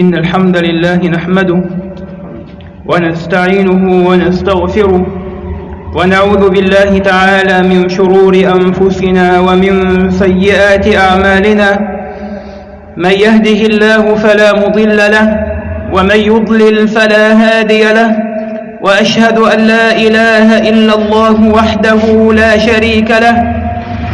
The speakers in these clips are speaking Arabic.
إن الحمد لله نحمده ونستعينه ونستغفره ونعوذ بالله تعالى من شرور أنفسنا ومن سيئات أعمالنا من يهده الله فلا مضل له ومن يضلل فلا هادي له وأشهد أن لا إله إلا الله وحده لا شريك له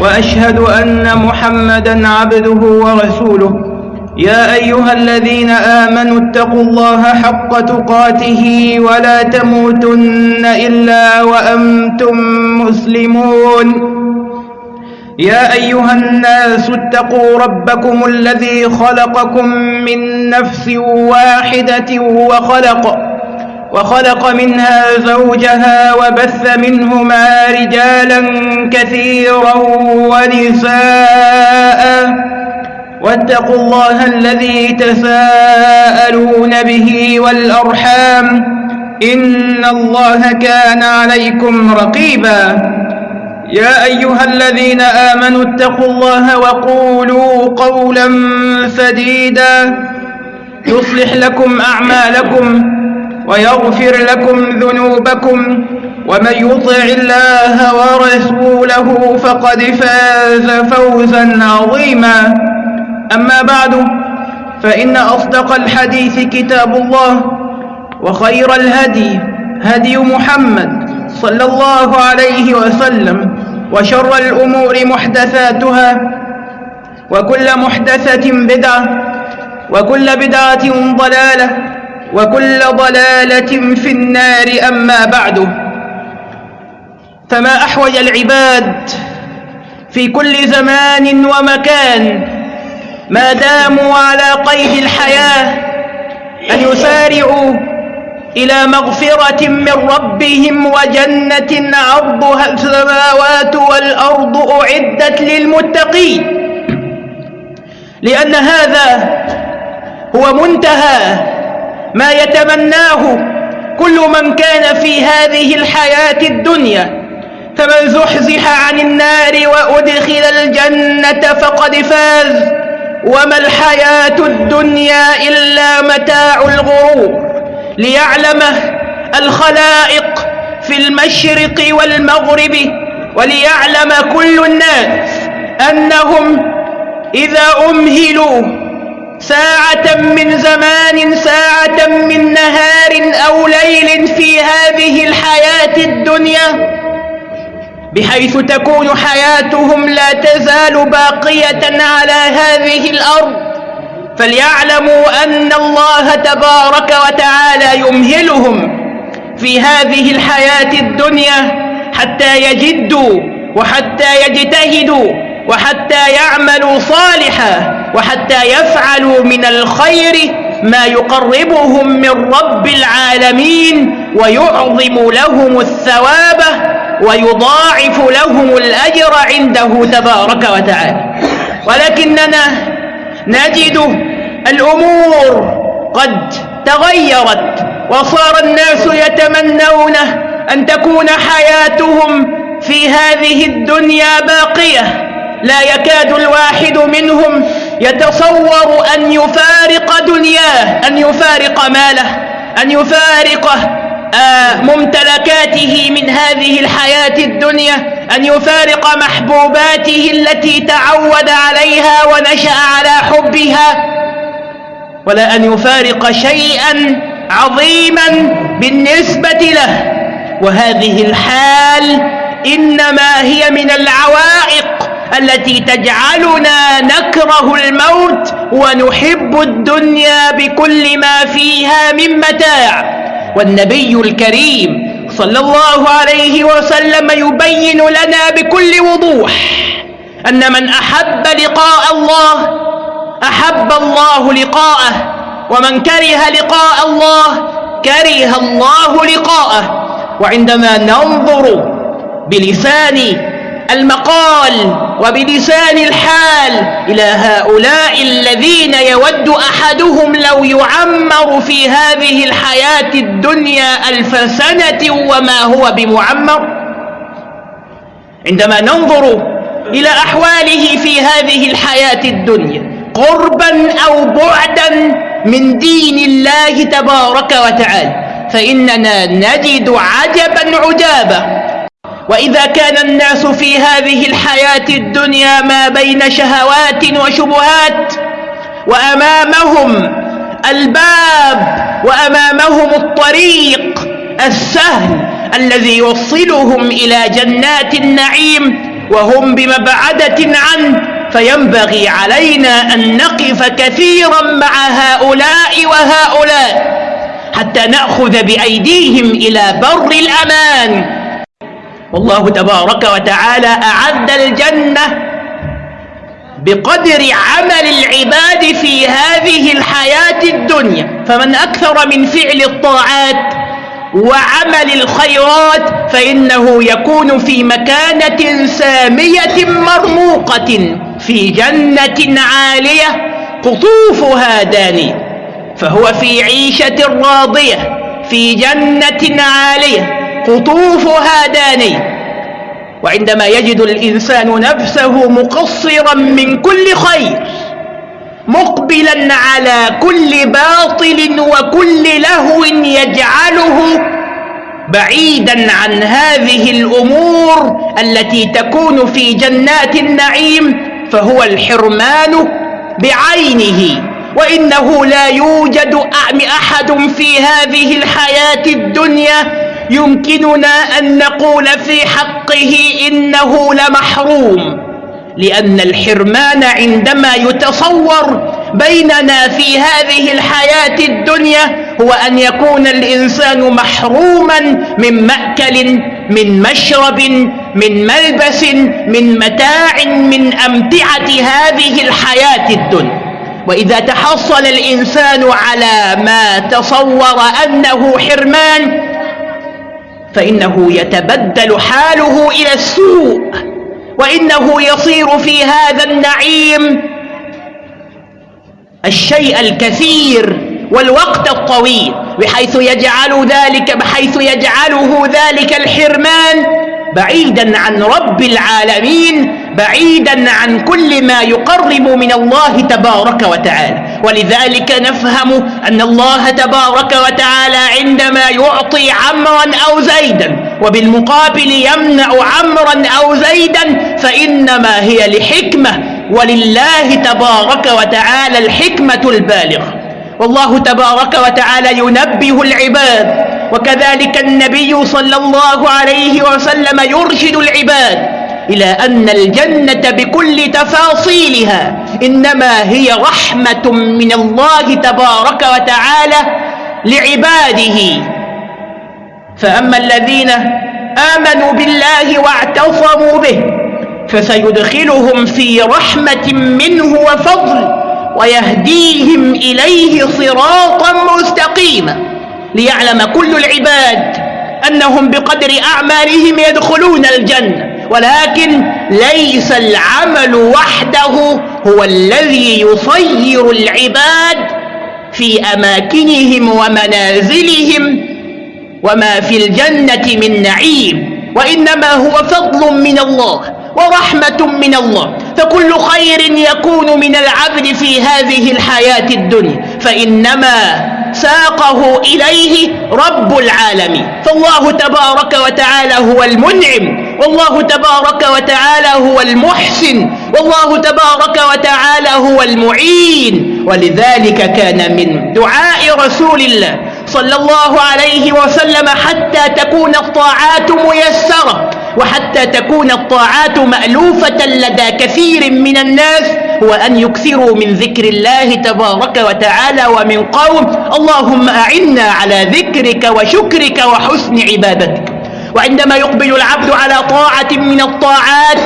وأشهد أن محمدا عبده ورسوله يا أيها الذين آمنوا اتقوا الله حق تقاته ولا تموتن إلا وأنتم مسلمون. يا أيها الناس اتقوا ربكم الذي خلقكم من نفس واحدة وخلق وخلق منها زوجها وبث منهما رجالا كثيرا ونساء. واتقوا الله الذي تساءلون به والأرحام إن الله كان عليكم رقيبا يا أيها الذين آمنوا اتقوا الله وقولوا قولا سديدا يصلح لكم أعمالكم ويغفر لكم ذنوبكم ومن يطع الله ورسوله فقد فاز فوزا عظيما أما بعد فإن أصدق الحديث كتاب الله وخير الهدي هدي محمد صلى الله عليه وسلم وشر الأمور محدثاتها وكل محدثة بدعة وكل بدعة ضلالة وكل ضلالة في النار أما بعد. فما أحوج العباد في كل زمان ومكان ما داموا على قيد الحياة أن يسارعوا إلى مغفرة من ربهم وجنة عرضها السماوات والأرض أعدت للمتقين. لأن هذا هو منتهى ما يتمناه كل من كان في هذه الحياة الدنيا. فمن زحزح عن النار وأدخل الجنة فقد فاز. وما الحياة الدنيا إلا متاع الغرور ليعلمه الخلائق في المشرق والمغرب وليعلم كل الناس أنهم إذا أمهلوا ساعة من زمان ساعة من نهار أو ليل في هذه الحياة الدنيا بحيث تكون حياتهم لا تزال باقية على هذه الأرض. فليعلموا أن الله تبارك وتعالى يمهلهم في هذه الحياة الدنيا حتى يجدوا وحتى يجتهدوا وحتى يعملوا صالحا وحتى يفعلوا من الخير ما يقربهم من رب العالمين ويعظم لهم الثواب ويضاعف لهم الأجر عنده تبارك وتعالى. ولكننا نجد الأمور قد تغيرت وصار الناس يتمنون أن تكون حياتهم في هذه الدنيا باقية. لا يكاد الواحد منهم يتصور أن يفارق دنياه أن يفارق ماله أن يفارق ممتلكاته من هذه الحياة الدنيا أن يفارق محبوباته التي تعود عليها ونشأ على حبها ولا أن يفارق شيئا عظيما بالنسبة له. وهذه الحال إنما هي من العوائق التي تجعلنا نكره الموت ونحب الدنيا بكل ما فيها من متاع. والنبي الكريم صلى الله عليه وسلم يبين لنا بكل وضوح أن من أحب لقاء الله أحب الله لقاءه ومن كره لقاء الله كره الله لقاءه. وعندما ننظر بلسان المقال وبلسان الحال إلى هؤلاء الذين يود أحدهم لو يعمر في هذه الحياة الدنيا ألف سنة وما هو بمعمر. عندما ننظر إلى أحواله في هذه الحياة الدنيا قربا أو بعدا من دين الله تبارك وتعالى فإننا نجد عجبا عجابا. وإذا كان الناس في هذه الحياة الدنيا ما بين شهوات وشبهات وأمامهم الباب وأمامهم الطريق السهل الذي يوصلهم إلى جنات النعيم وهم بمبعدة عنه فينبغي علينا أن نقف كثيرا مع هؤلاء وهؤلاء حتى نأخذ بأيديهم إلى بر الأمان. والله تبارك وتعالى أعد الجنة بقدر عمل العباد في هذه الحياة الدنيا. فمن أكثر من فعل الطاعات وعمل الخيرات فإنه يكون في مكانة سامية مرموقة في جنة عالية قطوفها دانية. فهو في عيشة راضية في جنة عالية. قطوفها دانية وعندما يجد الإنسان نفسه مقصرا من كل خير مقبلا على كل باطل وكل لهو يجعله بعيدا عن هذه الأمور التي تكون في جنات النعيم فهو الحرمان بعينه وإنه لا يوجد أحد في هذه الحياة الدنيا يمكننا أن نقول في حقه إنه لمحروم لأن الحرمان عندما يتصور بيننا في هذه الحياة الدنيا هو أن يكون الإنسان محروما من مأكل من مشرب من ملبس من متاع من أمتعة هذه الحياة الدنيا. وإذا تحصل الإنسان على ما تصور أنه حرمان فإنه يتبدل حاله إلى السوء وإنه يصير في هذا النعيم الشيء الكثير والوقت الطويل بحيث يجعل ذلك بحيث يجعله ذلك الحرمان بعيدا عن رب العالمين بعيدا عن كل ما يقرب من الله تبارك وتعالى. ولذلك نفهم أن الله تبارك وتعالى عندما يعطي عمرا أو زيدا وبالمقابل يمنع عمرا أو زيدا فإنما هي لحكمة. ولله تبارك وتعالى الحكمة البالغة. والله تبارك وتعالى ينبه العباد وكذلك النبي صلى الله عليه وسلم يرشد العباد إلى أن الجنة بكل تفاصيلها إنما هي رحمة من الله تبارك وتعالى لعباده. فأما الذين آمنوا بالله واعتصموا به فسيدخلهم في رحمة منه وفضل ويهديهم إليه صراطا مستقيما. ليعلم كل العباد أنهم بقدر أعمالهم يدخلون الجنة. ولكن ليس العمل وحده هو الذي يصير العباد في أماكنهم ومنازلهم وما في الجنة من نعيم. وإنما هو فضل من الله ورحمة من الله. فكل خير يكون من العبد في هذه الحياة الدنيا. فإنما ساقه إليه رب العالمين. فالله تبارك وتعالى هو المنعم. والله تبارك وتعالى هو المحسن. والله تبارك وتعالى هو المعين. ولذلك كان من دعاء رسول الله صلى الله عليه وسلم حتى تكون الطاعات ميسرة وحتى تكون الطاعات مألوفة لدى كثير من الناس هو أن يكثروا من ذكر الله تبارك وتعالى ومن قوم. اللهم أعنا على ذكرك وشكرك وحسن عبادتك. وعندما يقبل العبد على طاعة من الطاعات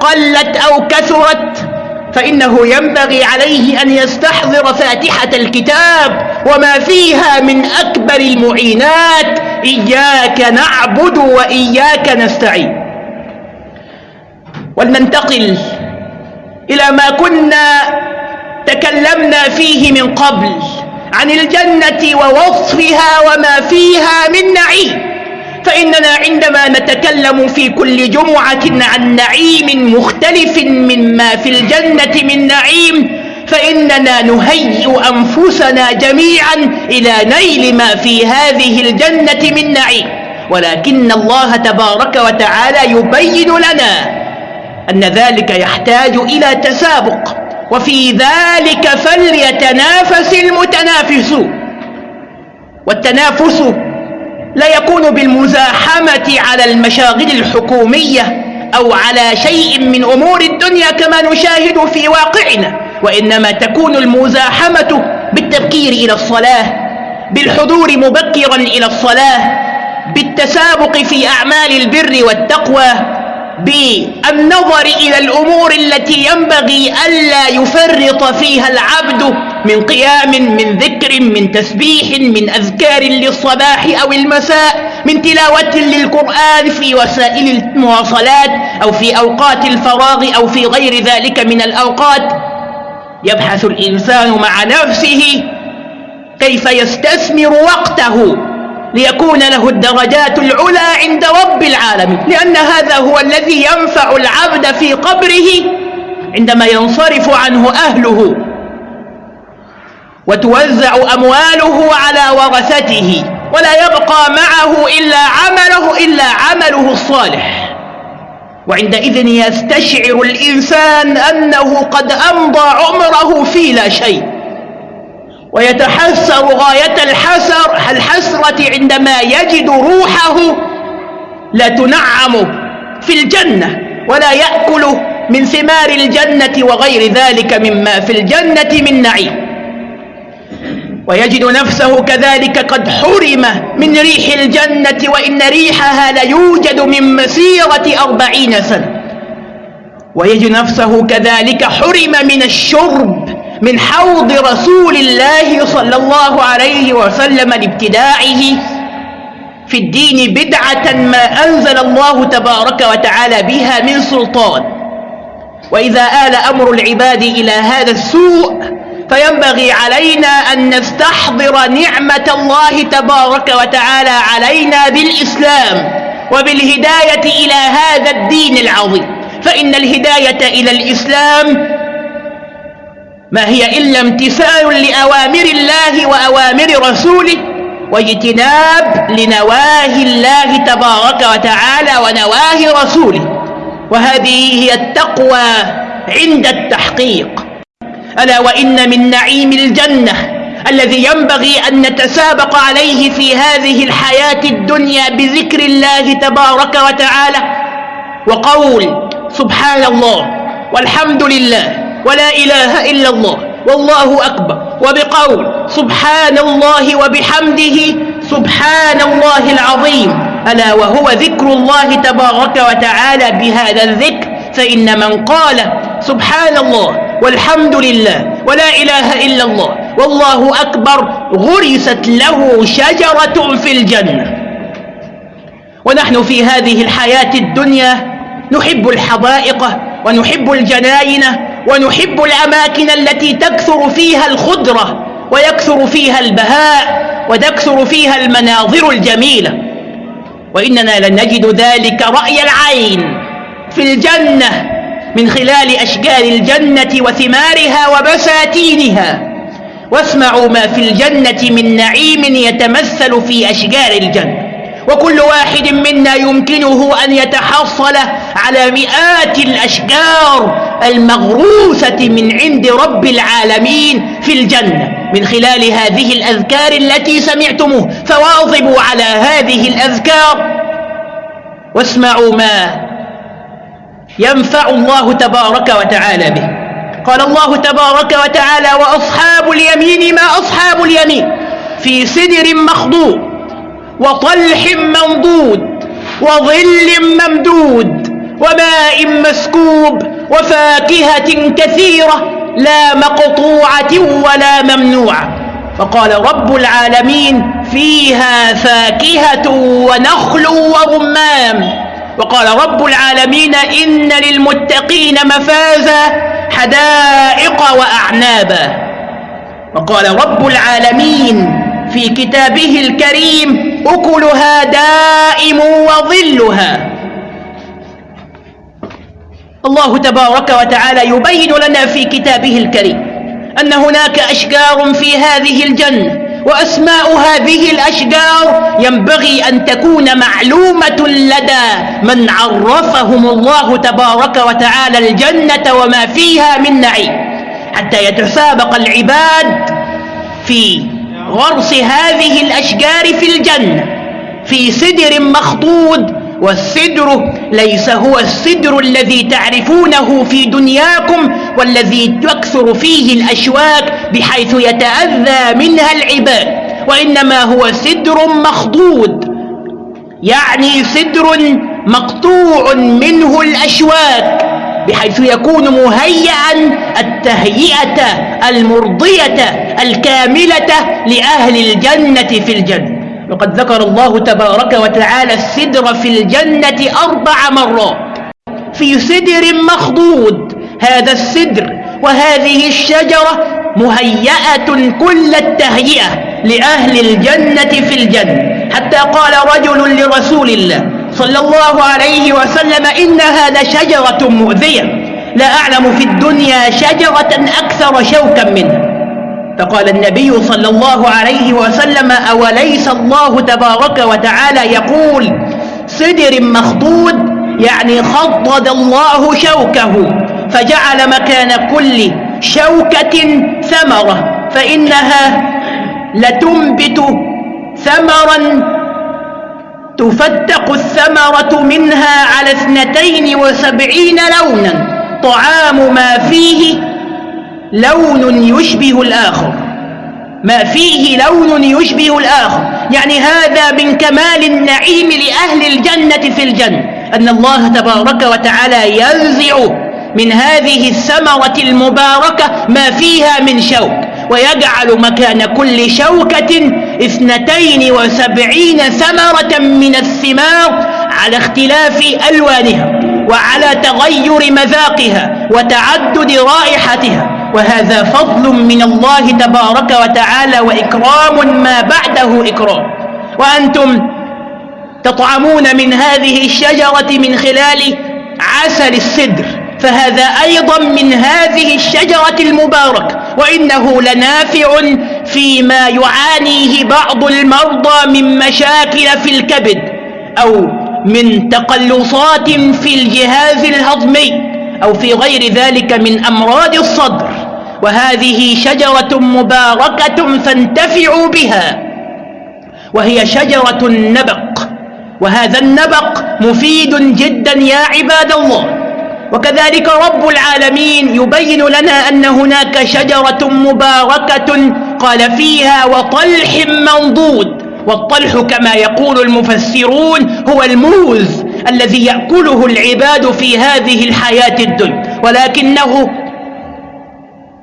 قلت أو كثرت فإنه ينبغي عليه أن يستحضر فاتحة الكتاب وما فيها من أكبر المعينات. إياك نعبد وإياك نستعين. ولننتقل إلى ما كنا تكلمنا فيه من قبل عن الجنة ووصفها وما فيها من نعيم. فإننا عندما نتكلم في كل جمعة عن نعيم مختلف مما في الجنة من نعيم فإننا نهيئ أنفسنا جميعا إلى نيل ما في هذه الجنة من نعيم. ولكن الله تبارك وتعالى يبين لنا أن ذلك يحتاج إلى تسابق. وفي ذلك فليتنافس المتنافسون والتنافس لا يكون بالمزاحمة على المشاغل الحكومية أو على شيء من أمور الدنيا كما نشاهد في واقعنا. وإنما تكون المزاحمة بالتبكير إلى الصلاة بالحضور مبكرا إلى الصلاة بالتسابق في أعمال البر والتقوى بالنظر إلى الأمور التي ينبغي ألا يفرط فيها العبد من قيام من ذكر من تسبيح من أذكار للصباح أو المساء من تلاوة للقرآن في وسائل المواصلات أو في أوقات الفراغ أو في غير ذلك من الأوقات. يبحث الإنسان مع نفسه كيف يستثمر وقته ليكون له الدرجات العلى عند رب العالمين. لأن هذا هو الذي ينفع العبد في قبره عندما ينصرف عنه أهله. وتوزع أمواله على ورثته. ولا يبقى معه إلا عمله إلا عمله الصالح. وعندئذ يستشعر الإنسان أنه قد أمضى عمره في لا شيء. ويتحسر غاية الحسر الحسرة عندما يجد روحه لا تنعم في الجنة ولا يأكل من ثمار الجنة وغير ذلك مما في الجنة من نعيم. ويجد نفسه كذلك قد حرم من ريح الجنة وإن ريحها ليوجد من مسيرة أربعين سنة. ويجد نفسه كذلك حرم من الشرب من حوض رسول الله صلى الله عليه وسلم لابتداعه في الدين بدعة ما أنزل الله تبارك وتعالى بها من سلطان. وإذا آل أمر العباد إلى هذا السوء فينبغي علينا أن نستحضر نعمة الله تبارك وتعالى علينا بالإسلام وبالهداية إلى هذا الدين العظيم. فإن الهداية إلى الإسلام ما هي إلا امتثال لأوامر الله وأوامر رسوله واجتناب لنواهي الله تبارك وتعالى ونواهي رسوله. وهذه هي التقوى عند التحقيق. ألا وإن من نعيم الجنة الذي ينبغي أن نتسابق عليه في هذه الحياة الدنيا بذكر الله تبارك وتعالى وقول سبحان الله والحمد لله. ولا إله إلا الله. والله أكبر. وبقول سبحان الله وبحمده سبحان الله العظيم. ألا وهو ذكر الله تبارك وتعالى بهذا الذكر. فإن من قال سبحان الله والحمد لله ولا إله إلا الله والله أكبر غرست له شجرة في الجنة. ونحن في هذه الحياة الدنيا نحب الحدائق ونحب الجناين ونحب الأماكن التي تكثر فيها الخضرة ويكثر فيها البهاء وتكثر فيها المناظر الجميلة. وإننا لن نجد ذلك رأي العين في الجنة من خلال أشجار الجنة وثمارها وبساتينها. واسمعوا ما في الجنة من نعيم يتمثل في أشجار الجنة. وكل واحد منا يمكنه أن يتحصل على مئات الأشجار المغروسة من عند رب العالمين في الجنة. من خلال هذه الأذكار التي سمعتموه فواظبوا على هذه الأذكار واسمعوا ما ينفع الله تبارك وتعالى به. قال الله تبارك وتعالى وأصحاب اليمين ما أصحاب اليمين؟ في سدر مخضوب وطلح منضود وظل ممدود وماء مسكوب وفاكهة كثيرة لا مقطوعة ولا ممنوعة. فقال رب العالمين فيها فاكهة ونخل ورمان وقال رب العالمين إن للمتقين مفازا حدائق وأعنابا. وقال رب العالمين في كتابه الكريم أكلها دائم وظلها. الله تبارك وتعالى يبين لنا في كتابه الكريم أن هناك أشجار في هذه الجنة وأسماء هذه الأشجار ينبغي أن تكون معلومة لدى من عرفهم الله تبارك وتعالى الجنة وما فيها من نعيم. حتى يتسابق العباد في غرس هذه الأشجار في الجنة في سدر مخضود والسدر ليس هو السدر الذي تعرفونه في دنياكم والذي تكثر فيه الأشواك بحيث يتأذى منها العباد وإنما هو سدر مخضود يعني سدر مقطوع منه الأشواك. بحيث يكون مهيئا التهيئة المرضية الكاملة لأهل الجنة في الجنة. وقد ذكر الله تبارك وتعالى السدر في الجنة أربع مرات. في سدر مخضود هذا السدر وهذه الشجرة مهيئة كل التهيئة لأهل الجنة في الجنة. حتى قال رجل لرسول الله صلى الله عليه وسلم إنها لشجرة مؤذية. لا أعلم في الدنيا شجرة أكثر شوكا منها. فقال النبي صلى الله عليه وسلم أوليس الله تبارك وتعالى يقول سدر مخضود يعني خضد الله شوكه فجعل مكان كل شوكة ثمرة فإنها لتنبت ثمرا تفتق الثمرة منها على اثنتين وسبعين لونا. طعام ما فيه لون يشبه الآخر. ما فيه لون يشبه الآخر. يعني هذا من كمال النعيم لأهل الجنة في الجنة. أن الله تبارك وتعالى ينزع من هذه الثمرة المباركة ما فيها من شوك. ويجعل مكان كل شوكة اثنتين وسبعين ثمرة من الثمار على اختلاف ألوانها وعلى تغير مذاقها وتعدد رائحتها. وهذا فضل من الله تبارك وتعالى وإكرام ما بعده إكرام. وأنتم تطعمون من هذه الشجرة من خلال عسل السدر فهذا أيضا من هذه الشجرة المباركة وإنه لنافع فيما يعانيه بعض المرضى من مشاكل في الكبد أو من تقلصات في الجهاز الهضمي أو في غير ذلك من أمراض الصدر. وهذه شجرة مباركة فانتفعوا بها وهي شجرة النبق. وهذا النبق مفيد جدا يا عباد الله. وكذلك رب العالمين يبين لنا أن هناك شجرة مباركة قال فيها وطلح منضود والطلح كما يقول المفسرون هو الموز الذي يأكله العباد في هذه الحياة الدنيا ولكنه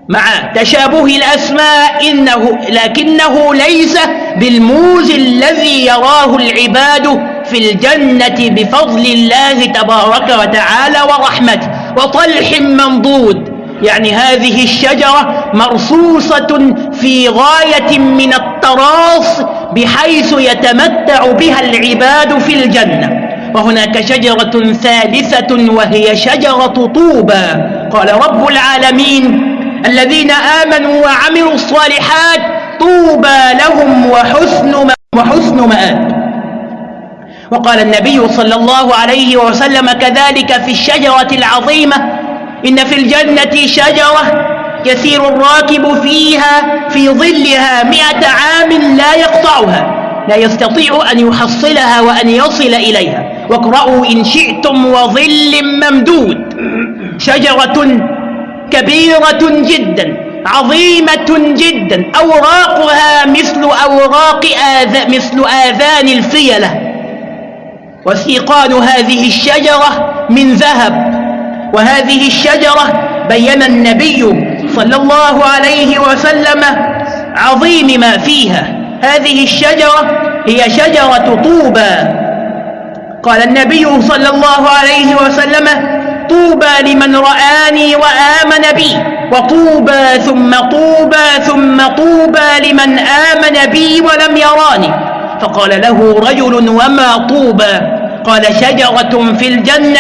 مع تشابه الأسماء إنه لكنه ليس بالموز الذي يراه العباد في الجنة بفضل الله تبارك وتعالى ورحمته. وطلح منضود. يعني هذه الشجرة مرصوصة في غاية من التراص بحيث يتمتع بها العباد في الجنة. وهناك شجرة ثالثة وهي شجرة طوبى. قال رب العالمين الذين آمنوا وعملوا الصالحات طوبى لهم وحسن وحسن مآب. وقال النبي صلى الله عليه وسلم كذلك في الشجرة العظيمة. إن في الجنة شجرة يسير الراكب فيها في ظلها مئة عام لا يقطعها لا يستطيع أن يحصلها وأن يصل إليها. واقرأوا إن شئتم وظل ممدود. شجرة كبيرة جدا عظيمة جدا أوراقها مثل أوراق آذ... مثل آذان الفيلة. وسيقان هذه الشجرة من ذهب. وهذه الشجرة بين النبي صلى الله عليه وسلم عظيم ما فيها. هذه الشجرة هي شجرة طوبى. قال النبي صلى الله عليه وسلم طوبى لمن رآني وآمن بي وطوبى ثم طوبى ثم طوبى لمن آمن بي ولم يراني. فقال له رجل وما طوبى؟ قال شجرة في الجنة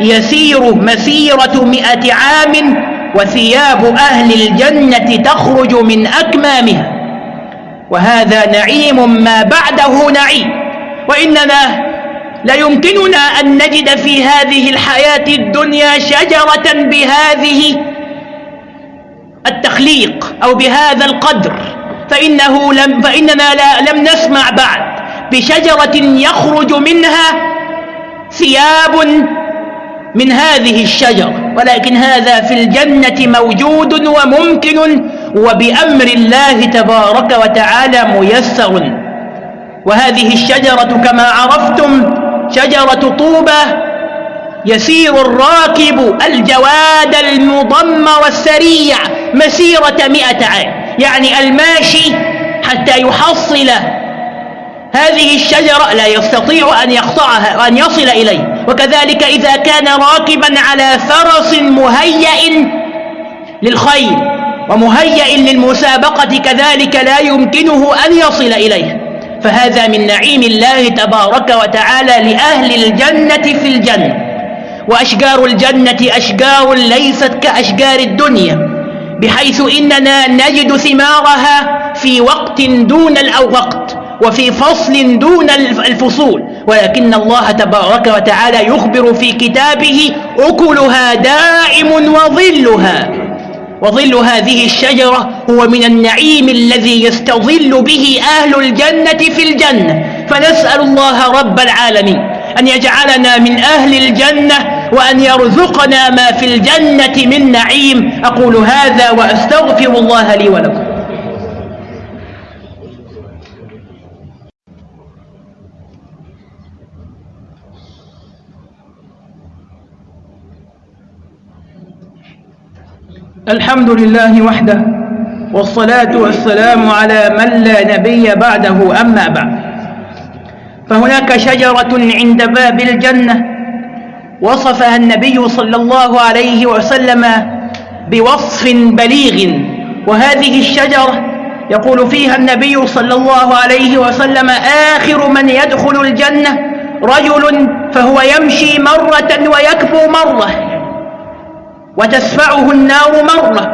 يسير مسيرة مئة عام وثياب أهل الجنة تخرج من أكمامها. وهذا نعيم ما بعده نعيم. وإننا لا يمكننا أن نجد في هذه الحياة الدنيا شجرة بهذه التخليق أو بهذا القدر. فإنه لم فإننا لا لم نسمع بعد. بشجرة يخرج منها ثياب من هذه الشجرة ولكن هذا في الجنة موجود وممكن وبأمر الله تبارك وتعالى ميسر. وهذه الشجرة كما عرفتم شجرة طوبة يسير الراكب الجواد المضمر السريع مسيرة مئة عام. يعني الماشي حتى يحصل هذه الشجرة لا يستطيع أن يقطعها وأن يصل إليه. وكذلك إذا كان راكبا على فرس مهيئ للخيل ومهيئ للمسابقة كذلك لا يمكنه أن يصل إليه. فهذا من نعيم الله تبارك وتعالى لأهل الجنة في الجنة. وأشجار الجنة أشجار ليست كأشجار الدنيا. بحيث إننا نجد ثمارها في وقت دون الوقت وفي فصل دون الفصول. ولكن الله تبارك وتعالى يخبر في كتابه أكلها دائم وظلها. وظل هذه الشجرة هو من النعيم الذي يستظل به أهل الجنة في الجنة. فنسأل الله رب العالمين أن يجعلنا من أهل الجنة وأن يرزقنا ما في الجنة من نعيم. أقول هذا وأستغفر الله لي ولكم. الحمد لله وحده والصلاة والسلام على من لا نبي بعده أما بعد. فهناك شجرة عند باب الجنة وصفها النبي صلى الله عليه وسلم بوصف بليغ. وهذه الشجرة يقول فيها النبي صلى الله عليه وسلم آخر من يدخل الجنة رجل فهو يمشي مرة ويكفو مرة وتسفعه النار مرة.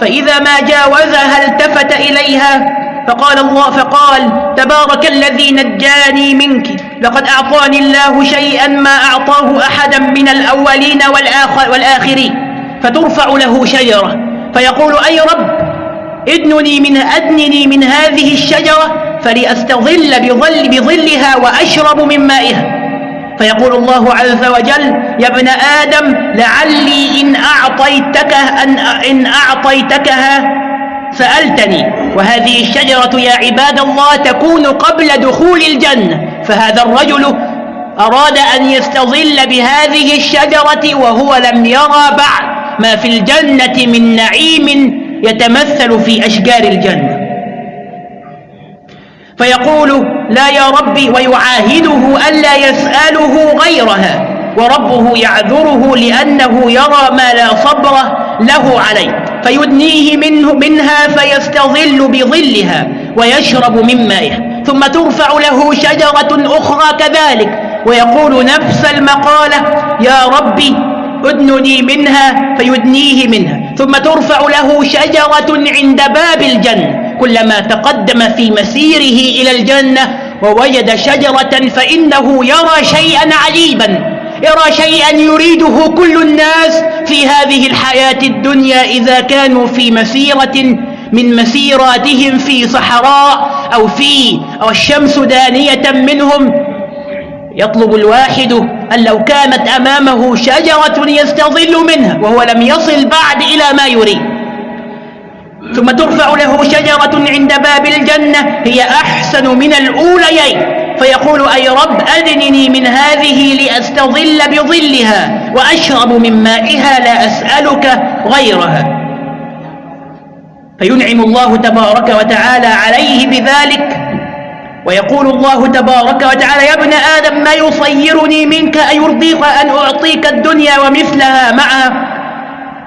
فإذا ما جاوزها التفت إليها فقال الله فقال تبارك الذي نجاني منك. لقد أعطاني الله شيئا ما أعطاه أحدا من الأولين والآخرين فترفع له شجرة. فيقول أي رب ادنني من أدنني من هذه الشجرة فلأستظل بظل بظلها وأشرب من مائها. فيقول الله عز وجل يا ابن آدم لعلي إن أعطيتك أن إن أعطيتكها سألتني وهذه الشجرة يا عباد الله تكون قبل دخول الجنة. فهذا الرجل أراد أن يستظل بهذه الشجرة وهو لم يرى بعد. ما في الجنة من نعيم يتمثل في أشجار الجنة. فيقول لا يا ربي ويعاهده ألا يسأله غيرها. وربه يعذره لأنه يرى ما لا صبر له عليه. فيدنيه منه منها فيستظل بظلها ويشرب من مائها ثم ترفع له شجرة أخرى كذلك. ويقول نفس المقالة يا ربي ادنني منها فيدنيه منها. ثم ترفع له شجرة عند باب الجنة. كلما تقدم في مسيره إلى الجنة ووجد شجرة فإنه يرى شيئا عجيبا يرى شيئا يريده كل الناس في هذه الحياة الدنيا إذا كانوا في مسيرة من مسيراتهم في صحراء أو في أو الشمس دانية منهم. يطلب الواحد أن لو كانت أمامه شجرة يستظل منها وهو لم يصل بعد إلى ما يريد. ثم ترفع له شجرة عند باب الجنة هي أحسن من الأوليين. فيقول أي رب أدنني من هذه لأستظل بظلها وأشرب من مائها لا أسألك غيرها. فينعم الله تبارك وتعالى عليه بذلك. ويقول الله تبارك وتعالى يا ابن آدم ما يصيرني منك أيرضيك أن أعطيك الدنيا ومثلها معها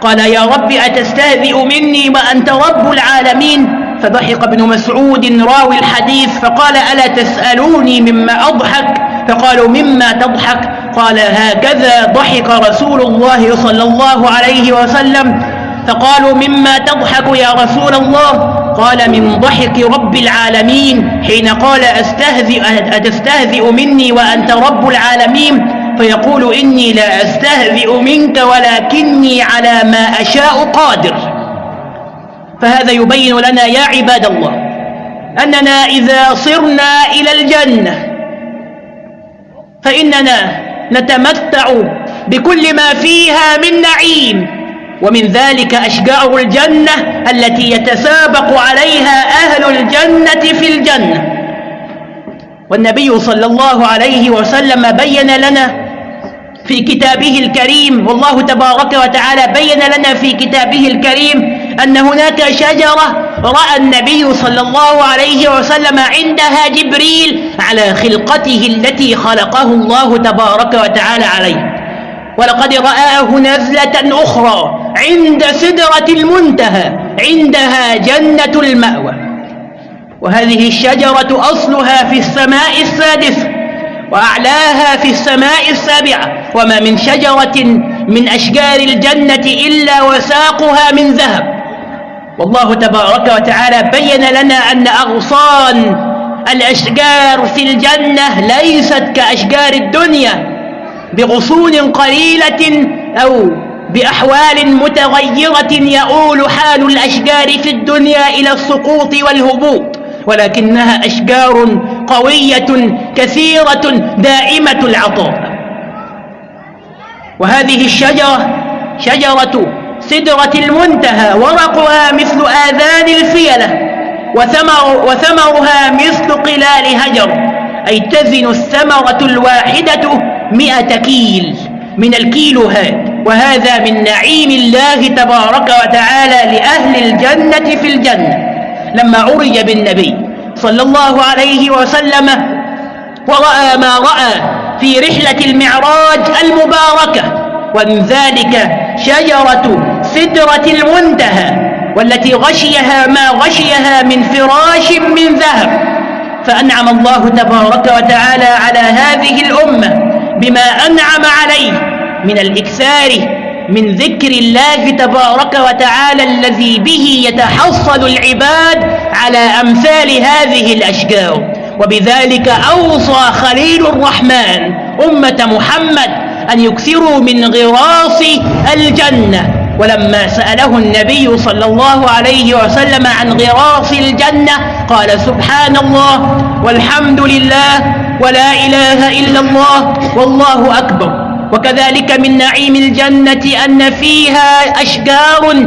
قال يا رب أتستهزئ مني وأنت رب العالمين. فضحك ابن مسعود راوي الحديث فقال ألا تسألوني مما أضحك؟ فقالوا مما تضحك؟ قال هكذا ضحك رسول الله صلى الله عليه وسلم. فقالوا مما تضحك يا رسول الله؟ قال من ضحك رب العالمين. حين قال أستهزئ أتستهزئ مني وأنت رب العالمين؟ فيقول إني لا أستهزئ منك ولكني على ما أشاء قادر. فهذا يبين لنا يا عباد الله أننا إذا صرنا إلى الجنة فإننا نتمتع بكل ما فيها من نعيم ومن ذلك أشجار الجنة التي يتسابق عليها أهل الجنة في الجنة. والنبي صلى الله عليه وسلم بين لنا في كتابه الكريم والله تبارك وتعالى بين لنا في كتابه الكريم أن هناك شجرة رأى النبي صلى الله عليه وسلم عندها جبريل على خلقته التي خلقه الله تبارك وتعالى عليه. ولقد رآه نزلة أخرى عند سدرة المنتهى عندها جنة المأوى. وهذه الشجرة أصلها في السماء السادسة وأعلاها في السماء السابعة. وما من شجرة من أشجار الجنة إلا وساقها من ذهب. والله تبارك وتعالى بين لنا أن أغصان الأشجار في الجنة ليست كأشجار الدنيا بغصون قليلة أو بأحوال متغيرة يؤول حال الأشجار في الدنيا إلى السقوط والهبوط ولكنها أشجار قوية كثيرة دائمة العطاء. وهذه الشجرة شجرة سدرة المنتهى ورقها مثل آذان الفيلة وثمر وثمرها مثل قلال هجر. أي تزن الثمرة الواحدة مئة كيل من الكيلوهات وهذا من نعيم الله تبارك وتعالى لأهل الجنة في الجنة. لما عرج بالنبي صلى الله عليه وسلم ورأى ما رأى في رحلة المعراج المباركة. ومن ذلك شجرة سدرة المنتهى والتي غشيها ما غشيها من فراش من ذهب. فأنعم الله تبارك وتعالى على هذه الأمة بما أنعم عليه من الإكثار من ذكر الله تبارك وتعالى الذي به يتحصل العباد على أمثال هذه الأشجار. وبذلك أوصى خليل الرحمن أمة محمد أن يكثروا من غراس الجنة. ولما سأله النبي صلى الله عليه وسلم عن غراس الجنة قال سبحان الله والحمد لله ولا إله إلا الله والله أكبر. وكذلك من نعيم الجنة أن فيها أشجار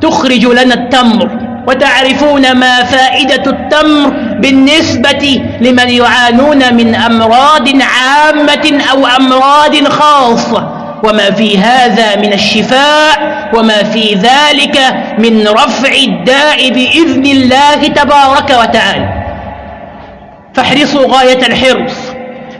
تخرج لنا التمر. وتعرفون ما فائدة التمر بالنسبة لمن يعانون من أمراض عامة أو أمراض خاصة. وما في هذا من الشفاء وما في ذلك من رفع الداء بإذن الله تبارك وتعالى. فاحرصوا غاية الحرص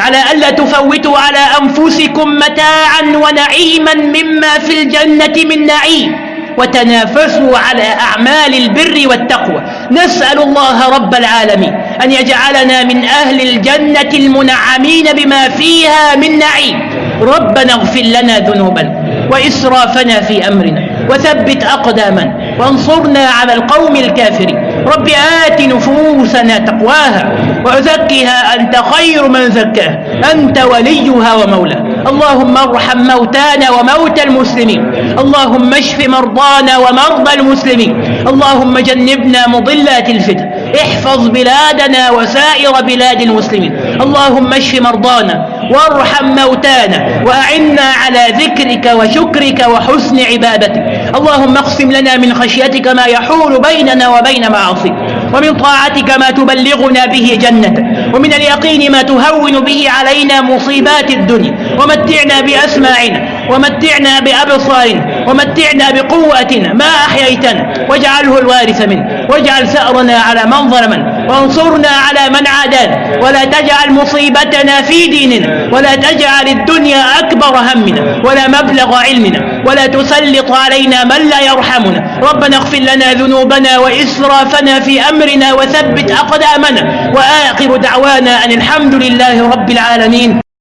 على ألا تفوتوا على أنفسكم متاعا ونعيما مما في الجنة من نعيم. وتنافسوا على أعمال البر والتقوى. نسأل الله رب العالمين أن يجعلنا من أهل الجنة المنعمين بما فيها من نعيم. ربنا اغفر لنا ذنوبنا وإسرافنا في أمرنا وثبت أقدامنا وانصرنا على القوم الكافرين. رب آت نفوسنا تقواها وزكها أنت خير من زكاها. أنت وليها ومولاها. اللهم ارحم موتانا وموتى المسلمين. اللهم اشف مرضانا ومرضى المسلمين. اللهم جنبنا مضلات الفتن. احفظ بلادنا وسائر بلاد المسلمين. اللهم اشف مرضانا وارحم موتانا وأعنا على ذكرك وشكرك وحسن عبادتك. اللهم اقسم لنا من خشيتك ما يحول بيننا وبين معاصيك. ومن طاعتك ما تبلغنا به جنتك. ومن اليقين ما تهون به علينا مصيبات الدنيا. ومتعنا بأسماعنا ومتعنا بأبصارنا. ومتعنا بقوتنا ما أحييتنا واجعله الوارث منه واجعل ثأرنا على من ظلمنا وانصرنا على من عادانا ولا تجعل مصيبتنا في ديننا ولا تجعل الدنيا أكبر همنا ولا مبلغ علمنا ولا تسلط علينا من لا يرحمنا ربنا اغفر لنا ذنوبنا وإسرافنا في أمرنا وثبت أقدامنا وآخر دعوانا أن الحمد لله رب العالمين